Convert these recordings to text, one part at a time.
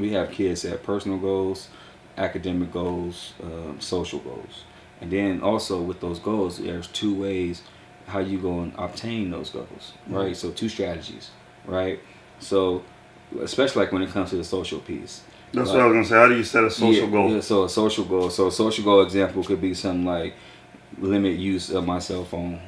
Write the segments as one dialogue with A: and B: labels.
A: we have kids that have personal goals, academic goals, um, social goals, and then also with those goals, there's two ways how you go and obtain those goals, right? So two strategies, right? So especially like when it comes to the social piece.
B: That's
A: Like-
B: what I was gonna say. How do you set a social
A: yeah,
B: goal?
A: Yeah, so a social goal. So a social goal example could be something like limit use of my cell phone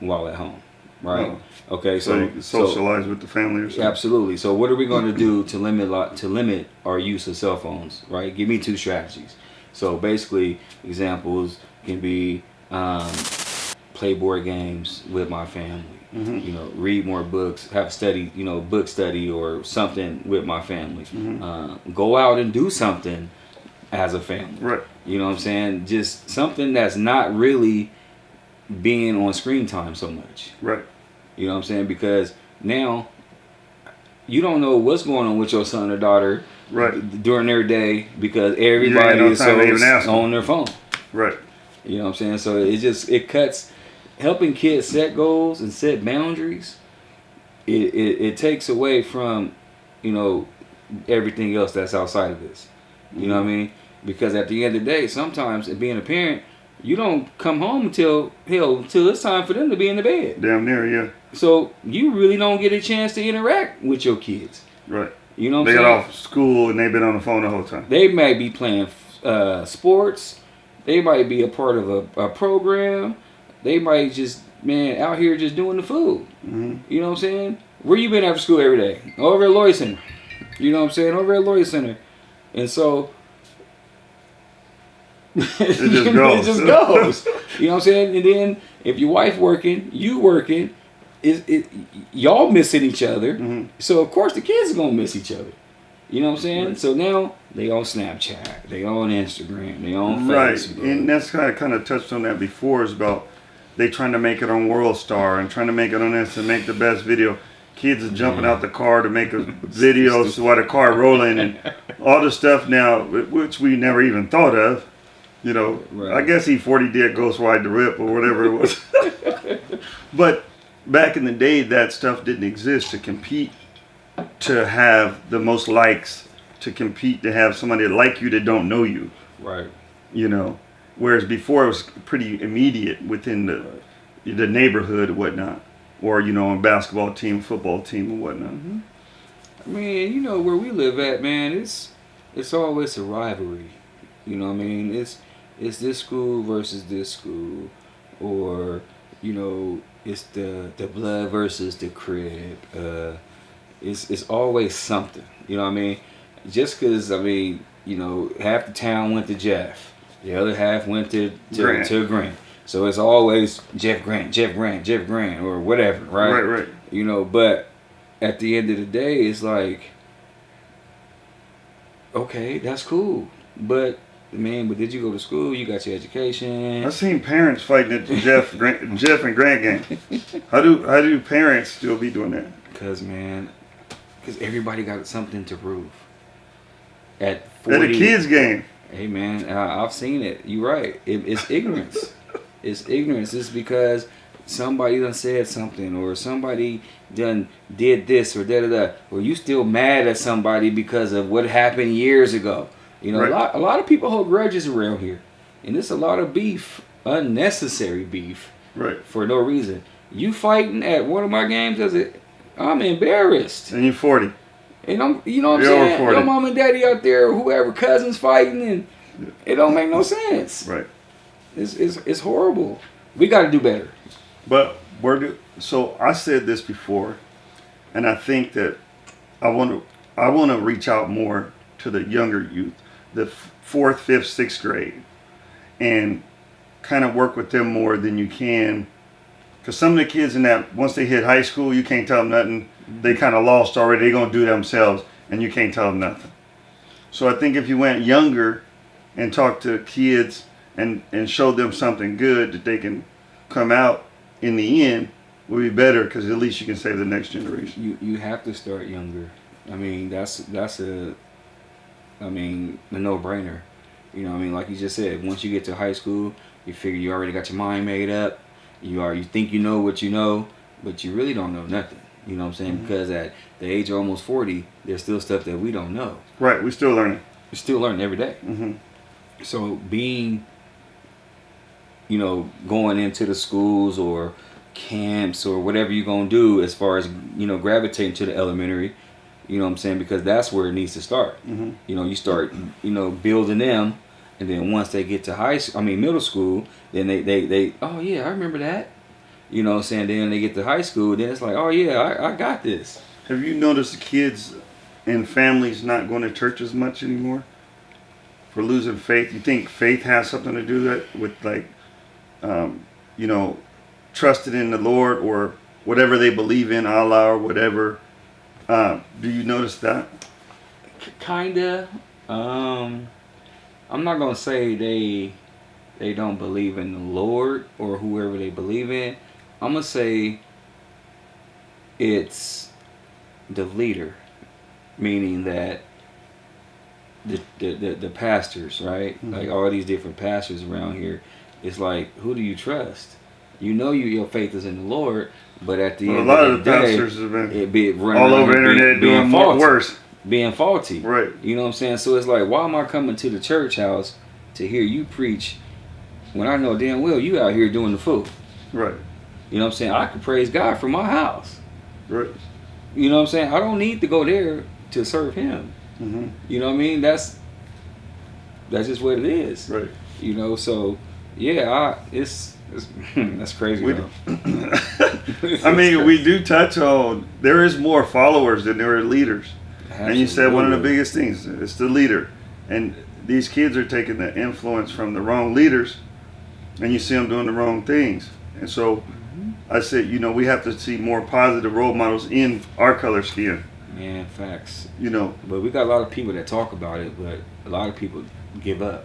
A: while at home, right? Okay,
B: So,
A: so
B: you can
A: so-
B: socialize with the family or something.
A: Absolutely. So what are we going to do to limit to limit our use of cell phones? Right. Give me two strategies. So basically, examples can be um, play board games with my family.
B: Mhm.
A: You know, read more books, have study, you know, book study or something with my family.
B: Mhm.
A: Uh, go out and do something as a family.
B: Right.
A: You know what I'm saying? Just something that's not really being on screen time so much.
B: Right.
A: You know what I'm saying? Because now you don't know what's going on with your son or daughter
B: Right.
A: during their day because everybody
B: no
A: is so on their phone.
B: Right.
A: You know what I'm saying? So it just it cuts helping kids set goals and set boundaries. It, it, it takes away from you know everything else that's outside of this. You know what I mean? Because at the end of the day, sometimes being a parent, you don't come home until hell until it's time for them to be in the bed.
B: Damn near. Yeah.
A: So you really don't get a chance to interact with your kids.
B: Right.
A: You know what
B: They got off school and they've been on the phone the whole time.
A: They might be playing uh, sports. They might be a part of a, a program. They might just man out here just doing the food.
B: hmm
A: You know what I'm saying? Where you been after school every day? Over at Lloyd Center. You know what I'm saying? Over at Lloyd Center. And so it
B: just goes.
A: it just goes. You know what I'm saying? And then if your wife working, you working, it, it y'all missing each other.
B: hmm
A: So of course the kids are gonna miss each other. You know what I'm saying?
B: Right.
A: So now they on Snapchat, they on Instagram, they on
B: Right.
A: Facebook.
B: And that's kind of kind of touched on that before. Is about they trying to make it on World Star and trying to make it on this and make the best video. Kids are jumping out the car to make a video so while the car rolling and all the stuff now, which we never even thought of. You know,
A: Right.
B: I guess E-40 did Ghost Ride the Whip or whatever it was. but back in the day, that stuff didn't exist to compete to have the most likes, to compete to have somebody like you that don't know you
A: right.
B: you know. Whereas before it was pretty immediate within the the neighborhood or whatnot, or you know, a basketball team, football team, and whatnot. Mm-hmm.
A: I mean, you know where we live at, man. It's it's always a rivalry. You know what I mean? It's it's this school versus this school, or you know, it's the the blood versus the crib. Uh, it's it's always something. You know what I mean? Just because I mean, you know, half the town went to Jeff, the other half went to to
B: Grant.
A: to Grant. So it's always Jeff Grant, Jeff Grant, Jeff Grant, or whatever, right?
B: Right, right.
A: You know, but at the end of the day, it's like, okay, that's cool, but man, but did you go to school? You got your education.
B: I've seen parents fighting at the Jeff Grant, Jeff and Grant game. How do how do parents still be doing that?
A: Cause man, cause everybody got something to prove. At
B: At
A: forty,
B: a kids game.
A: Hey man, I've seen it. You're right. It, it's ignorance. it's ignorance. It's because somebody done said something or somebody done did this or da da da. Or you still mad at somebody because of what happened years ago. You know,
B: Right.
A: a lot a lot of people hold grudges around here, and it's a lot of beef, unnecessary beef
B: Right.
A: for no reason. You fighting at one of my games as a, I'm embarrassed.
B: And you're 40.
A: And I'm, you know what I'm
B: You're
A: saying? Your mom and daddy out there, whoever cousins fighting, and it don't make no sense.
B: Right.
A: It's, it's, it's horrible. We got to do better.
B: But where do so I said this before, and I think that I want to I want to reach out more to the younger youth, the fourth, fifth, sixth grade, and kind of work with them more than you can. Because some of the kids in that once they hit high school, you can't tell them nothing. They mm-hmm. kind of lost already. They're gonna do themselves, and you can't tell them nothing. So I think if you went younger and talked to kids and and showed them something good that they can come out in the end will be better because at least you can save the next generation.
A: You you have to start younger. I mean, that's that's a, I mean, a no brainer. You know, what I mean, like you just said, once you get to high school, you figure you already got your mind made up. You are you think you know what you know, but you really don't know nothing. You know what I'm saying?
B: Mhm.
A: Because at the age of almost 40, there's still stuff that we don't know.
B: Right. We still learning.
A: We're still learning every day.
B: hmm
A: So being, you know, going into the schools or camps or whatever you're gonna do as far as you know gravitating to the elementary, you know what I'm saying? Because that's where it needs to start.
B: hmm
A: You know, you start, you know, building them, and then once they get to high, school, I mean middle school, then they, they, they, oh yeah, I remember that. You know what I'm saying? Then they get to high school, then it's like, oh yeah, I, I got this.
B: Have you noticed the kids and families not going to church as much anymore? For losing faith, you think faith has something to do that with like, um, you know, trusted in the Lord or whatever they believe in, Allah or whatever. Uh, do you notice that?
A: K- kinda. Um, I'm not gonna say they they don't believe in the Lord or whoever they believe in. I'm gonna say it's the leader, meaning that the the, the, the pastors, right?
B: Mhm.
A: Like all these different pastors around here. It's like who do you trust? You know you your faith is in the Lord, but at the
B: Well, a
A: end
B: lot
A: of
B: of
A: the day,
B: pastors have been
A: it be running
B: all over the internet
A: being,
B: doing
A: faulty
B: worse.
A: being faulty.
B: Right.
A: You know what I'm saying? So it's like, why am I coming to the church house to hear you preach when I know damn well you out here doing the food?
B: Right.
A: You know what I'm saying? I can praise God from my house.
B: Right.
A: You know what I'm saying? I don't need to go there to serve Him.
B: hmm
A: You know what I mean? That's that's just what it is.
B: Right.
A: You know, so yeah, I, it's that's crazy.
B: We. I mean, we do touch on there is more followers than there are leaders. And you said one of the biggest things it's the leader. And these kids are taking the influence from the wrong leaders, and you see them doing the wrong things. And so
A: Mm-hmm.
B: I said, you know, we have to see more positive role models in our color scheme.
A: Man, facts.
B: You know,
A: But we got a lot of people that talk about it, but a lot of people give up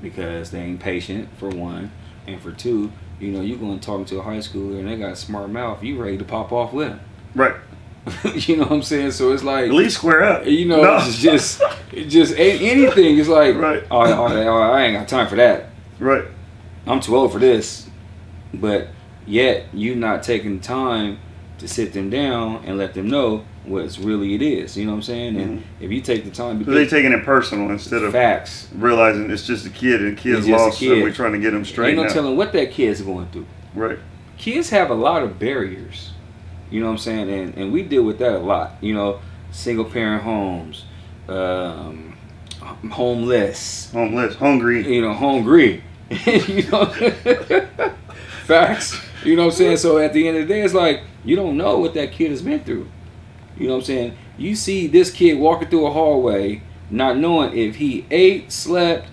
A: because they ain't patient for one, and for two, you know, you going talking to a high schooler and they got a smart mouth, you ready to pop off with them.
B: right?
A: you know what I'm saying? So it's like
B: At least square up.
A: you know,
B: No.
A: it's just it's just anything. It's like
B: Right.
A: Oh, oh, oh, oh, I ain't got time for that.
B: right.
A: I'm too old for this. But yet you not taking time to sit them down and let them know what's really it is. You know what I'm saying? And if you take the time,
B: So they taking it personal instead of
A: facts.
B: realizing it's just a kid and kid's lost,
A: kid.
B: and we're trying to get them straight.
A: Ain't
B: no
A: telling what that kid's going through.
B: Right.
A: Kids have a lot of barriers. You know what I'm saying? And and we deal with that a lot. You know, single parent homes, um, homeless,
B: Homeless, hungry.
A: you know, hungry. you know, facts. You know what I'm saying? So at the end of the day, it's like you don't know what that kid has been through. You know what I'm saying? You see this kid walking through a hallway, not knowing if he ate, slept,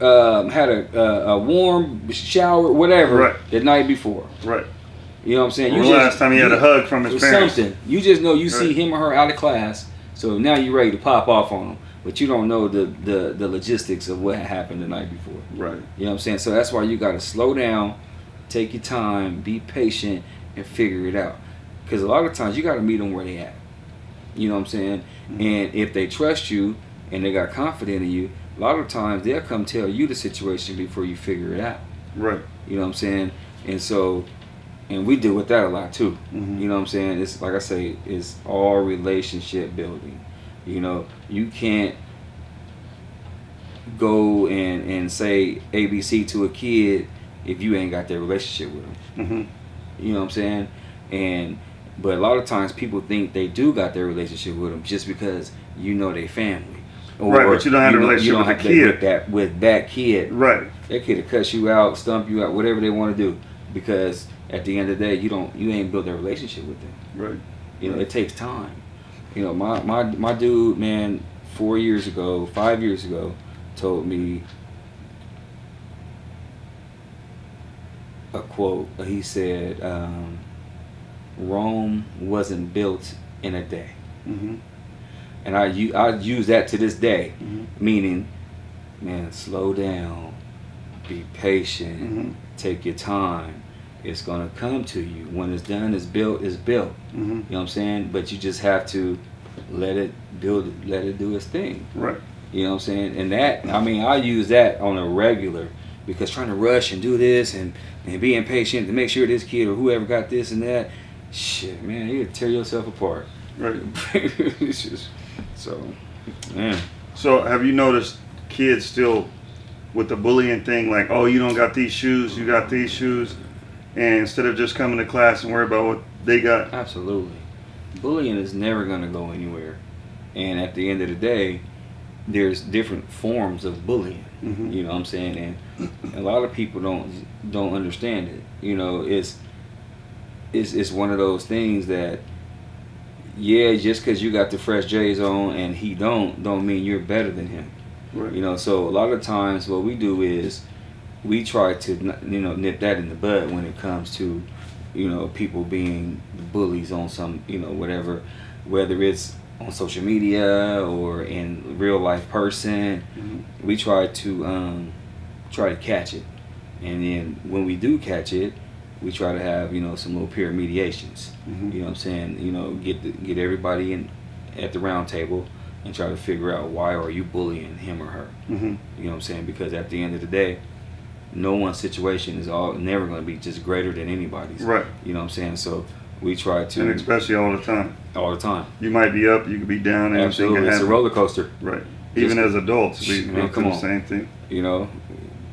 A: um, had a, a, a warm shower, whatever,
B: Right.
A: the night before.
B: Right.
A: You know what I'm saying? You
B: the last time he had a hug from his parents.
A: Something. You just know you see him or her out of class, so now you're ready to pop off on them, but you don't know the, the, the logistics of what happened the night before.
B: Right.
A: You know what I'm saying? So that's why you got to slow down, take your time, be patient, and figure it out. Because a lot of times you got to meet them where they at. You know what I'm saying?
B: Mhm.
A: And if they trust you and they got confidence in you, a lot of times they'll come tell you the situation before you figure it out.
B: Right.
A: You know what I'm saying? And so, and we deal with that a lot too.
B: Mhm.
A: You know what I'm saying? It's like I say, it's all relationship building. You know, you can't go and, and say ABC to a kid if you ain't got that relationship with them.
B: hmm
A: You know what I'm saying? And but a lot of times people think they do got their relationship with them just because you know they family.
B: Right, but you don't have a
A: know-
B: relationship
A: don't
B: with
A: have
B: the
A: that-
B: kid.
A: With that with that kid.
B: Right.
A: That kid will cuss you out, stump you out, whatever they want to do. Because at the end of the day, you don't you ain't built that relationship with them.
B: Right.
A: You know, it takes time. You know, my my my dude, man, four years ago, five years ago, told me a quote. He said, um, "Rome wasn't built in a day,"
B: hmm
A: and I use that to this day,
B: hmm
A: meaning, man, slow down, be patient,
B: hmm
A: take your time. It's gonna come to you. When it's done, it's built. It's built.
B: hmm
A: You know what I'm saying? But you just have to let it build, let it do its thing.
B: Right.
A: You know what I'm saying? And that, I mean, I use that on a regular because trying to rush and do this and, and be impatient to make sure this kid or whoever got this and that, shit, man, you tear yourself apart.
B: Right.
A: it's just so, man.
B: So have you noticed kids still with the bullying thing, like, oh, you don't got these shoes, you got these shoes, and instead of just coming to class and worry about what they got.
A: Absolutely, bullying is never gonna go anywhere, and at the end of the day, there's different forms of bullying.
B: Mhm.
A: You know what I'm saying? And a lot of people don't don't understand it. You know, it's it's it's one of those things that yeah, just because you got the fresh J's on and he don't, don't mean you're better than him.
B: Right.
A: You know, so a lot of times what we do is we try to you know nip that in the bud when it comes to you know people being bullies on some you know whatever, whether it's on social media or in real life person.
B: Mhm.
A: We try to um, try to catch it, and then when we do catch it, we try to have you know some little peer mediations.
B: Mhm.
A: You know what I'm saying? You know, get the, get everybody in at the round table and try to figure out why are you bullying him or her.
B: Mhm.
A: You know what I'm saying? Because at the end of the day, no one's situation is all never going to be just greater than anybody's.
B: Right.
A: You know what I'm saying? So we try to And
B: especially all the time.
A: all the time.
B: You might be up, you could be down, and
A: Absolutely, it's a roller coaster.
B: Right.
A: Just-
B: Even as adults, we
A: come
B: the same thing.
A: You know,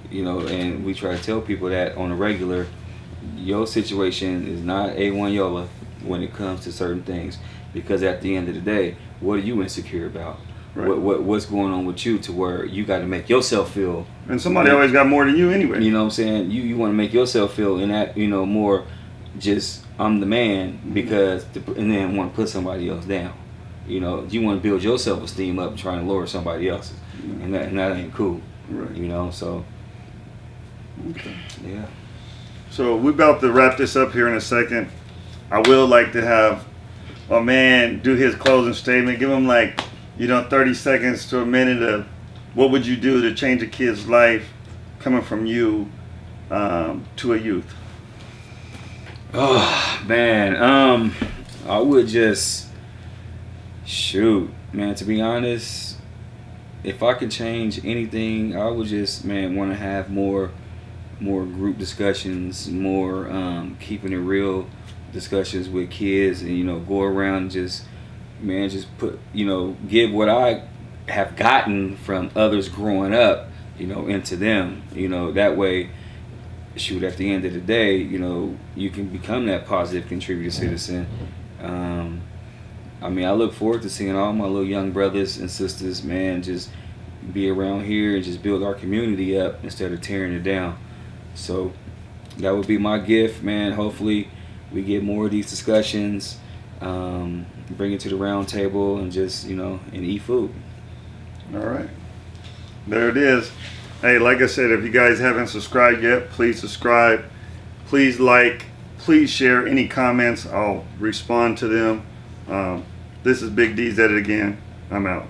A: you know, and we try to tell people that on a regular, your situation is not a1 Yola when it comes to certain things. Because at the end of the day, what are you insecure about?
B: Right.
A: What, what what's going on with you to where you got to make yourself feel
B: And somebody always got more than you anyway.
A: You know what I'm saying? You you want to make yourself feel in that you know more, just I'm the man because to, and then want to put somebody else down. You know you want to build your self esteem up, trying to lower somebody else's, and that and that ain't cool.
B: Right.
A: You know so
B: Okay.
A: yeah.
B: So we're about to wrap this up here in a second. I will like to have a man do his closing statement. Give him like, you know, 30 seconds to a minute of what would you do to change a kid's life coming from you um, to a youth.
A: Oh man, um, I would just shoot, man. To be honest, if I could change anything, I would just man want to have more, more group discussions, more um, keeping it real discussions with kids, and you know go around and just man just put you know give what I have gotten from others growing up, you know, into them. You know that way shoot at the end of the day you know you can become that positive contributor citizen um, i mean i look forward to seeing all my little young brothers and sisters man just be around here and just build our community up instead of tearing it down so that would be my gift man hopefully we get more of these discussions um, bring it to the round table and just you know and eat food
B: All right. There it is. Hey, like I said, if you guys haven't subscribed yet, please subscribe. Please like. Please share any comments. I'll respond to them. Um, this is Big D's Edit again. I'm out.